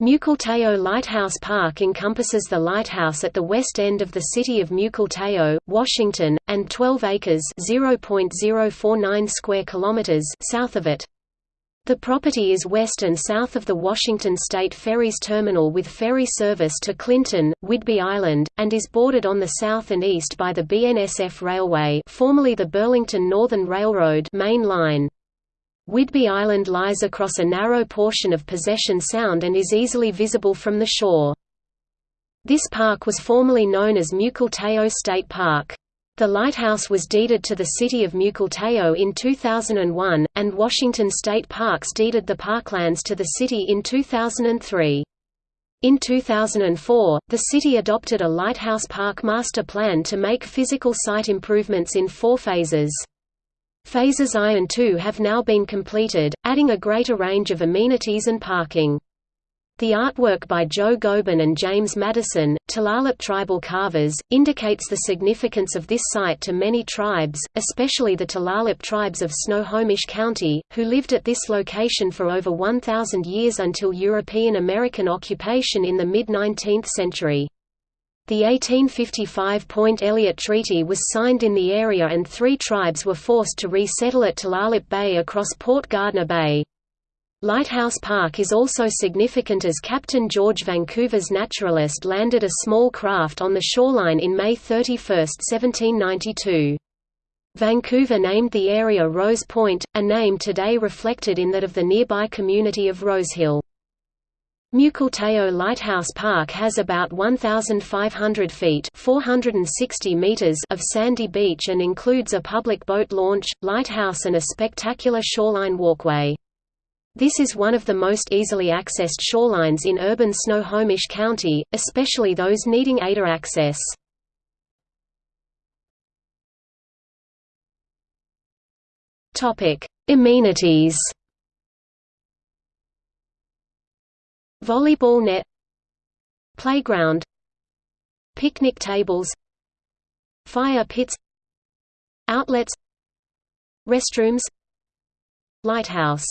Mukilteo Lighthouse Park encompasses the lighthouse at the west end of the city of Mukilteo, Washington, and 12 acres (0.049 square kilometers) south of it. The property is west and south of the Washington State Ferries Terminal with ferry service to Clinton, Whidbey Island, and is bordered on the south and east by the BNSF Railway formerly the Burlington Northern Railroad main line. Whidbey Island lies across a narrow portion of Possession Sound and is easily visible from the shore. This park was formerly known as Mukilteo State Park. The lighthouse was deeded to the city of Mukilteo in 2001, and Washington State Parks deeded the parklands to the city in 2003. In 2004, the city adopted a Lighthouse Park master plan to make physical site improvements in four phases. Phases I and II have now been completed, adding a greater range of amenities and parking. The artwork by Joe Gobin and James Madison, Tulalip tribal carvers, indicates the significance of this site to many tribes, especially the Tulalip tribes of Snohomish County, who lived at this location for over 1,000 years until European-American occupation in the mid-19th century. The 1855 Point Elliott Treaty was signed in the area and three tribes were forced to resettle at Tulalip Bay across Port Gardner Bay. Lighthouse Park is also significant as Captain George Vancouver's naturalist landed a small craft on the shoreline in May 31, 1792. Vancouver named the area Rose Point, a name today reflected in that of the nearby community of Rosehill. Mukilteo Lighthouse Park has about 1,500 feet 460 meters of sandy beach and includes a public boat launch, lighthouse and a spectacular shoreline walkway. This is one of the most easily accessed shorelines in urban Snohomish County, especially those needing ADA access. Amenities Volleyball net Playground Picnic tables Fire pits Outlets Restrooms Lighthouse